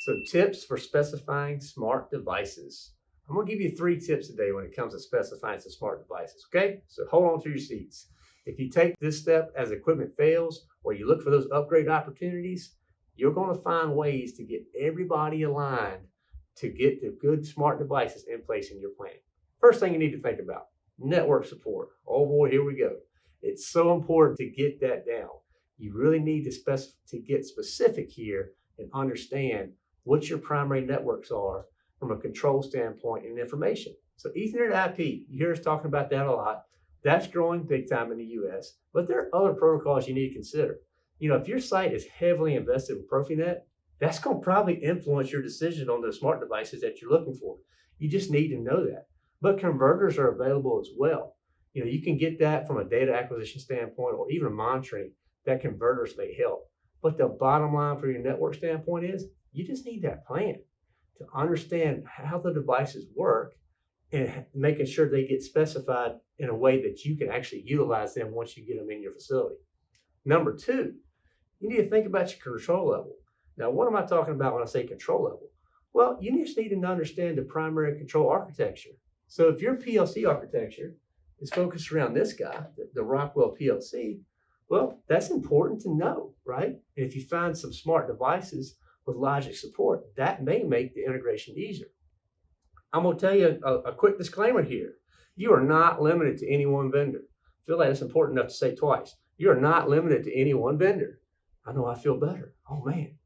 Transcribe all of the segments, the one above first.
So tips for specifying smart devices. I'm gonna give you three tips today when it comes to specifying some smart devices, okay? So hold on to your seats. If you take this step as equipment fails or you look for those upgrade opportunities, you're gonna find ways to get everybody aligned to get the good smart devices in place in your plan. First thing you need to think about, network support. Oh boy, here we go. It's so important to get that down. You really need to, spec- to get specific here and understand what your primary networks are from a control standpoint and information. So Ethernet IP, you hear us talking about that a lot. That's growing big time in the US, but there are other protocols you need to consider. You know, if your site is heavily invested with Profinet, that's going to probably influence your decision on the smart devices that you're looking for. You just need to know that. But converters are available as well. You know, you can get that from a data acquisition standpoint or even monitoring that converters may help. But the bottom line for your network standpoint is you just need that plan to understand how the devices work and making sure they get specified in a way that you can actually utilize them once you get them in your facility. Number two, you need to think about your control level. Now, what am I talking about when I say control level? Well, you just need to understand the primary control architecture. So if your PLC architecture is focused around this guy, the, Rockwell PLC, well, that's important to know, right? And if you find some smart devices with logic support, that may make the integration easier. I'm gonna tell you a, a quick disclaimer here. You are not limited to any one vendor. I feel like it's important enough to say twice. You are not limited to any one vendor. I know I feel better. Oh man.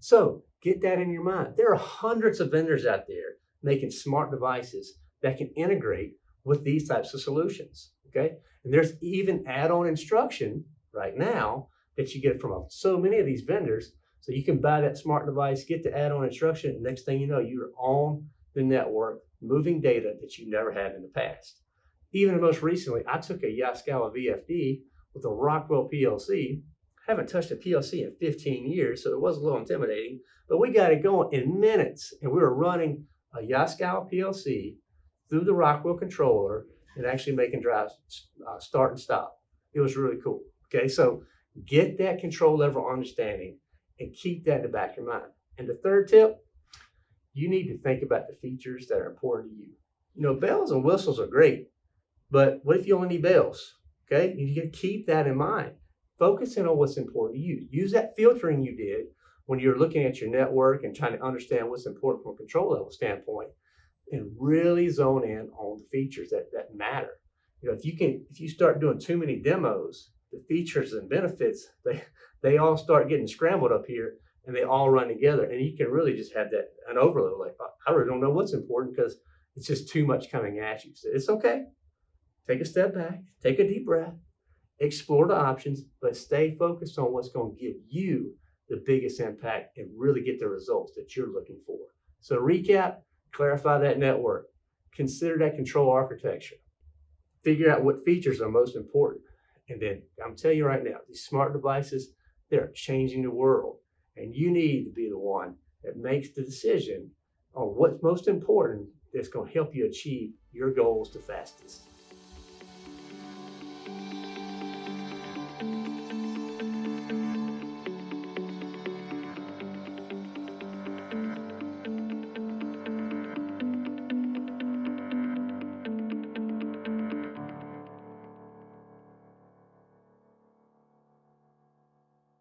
So get that in your mind. There are hundreds of vendors out there making smart devices that can integrate with these types of solutions. Okay. And there's even add-on instruction right now that you get from so many of these vendors. So you can buy that smart device, get the add-on instruction, and next thing you know, you're on the network, moving data that you never had in the past. Even most recently, I took a Yaskawa VFD with a Rockwell PLC. Haven't touched a PLC in 15 years, so it was a little intimidating, but we got it going in minutes, and we were running a Yaskawa PLC through the Rockwell controller and actually making drives uh, start and stop. It was really cool. Okay, so get that control level understanding and keep that in the back of your mind. And the third tip, you need to think about the features that are important to you. You know, bells and whistles are great, but what if you only need bells? Okay, you need to keep that in mind. Focusing on what's important to you. Use that filtering you did when you're looking at your network and trying to understand what's important from a control level standpoint and really zone in on the features that, that matter. You know, if you can, if you start doing too many demos, the features and benefits, they, they all start getting scrambled up here and they all run together. And you can really just have that, an overload. Like, oh, I really don't know what's important because it's just too much coming at you. So it's okay. Take a step back, take a deep breath, explore the options, but stay focused on what's going to give you the biggest impact and really get the results that you're looking for. So recap, clarify that network, consider that control architecture, figure out what features are most important. And then I'm telling you right now, these smart devices, they're changing the world. And you need to be the one that makes the decision on what's most important that's going to help you achieve your goals the fastest.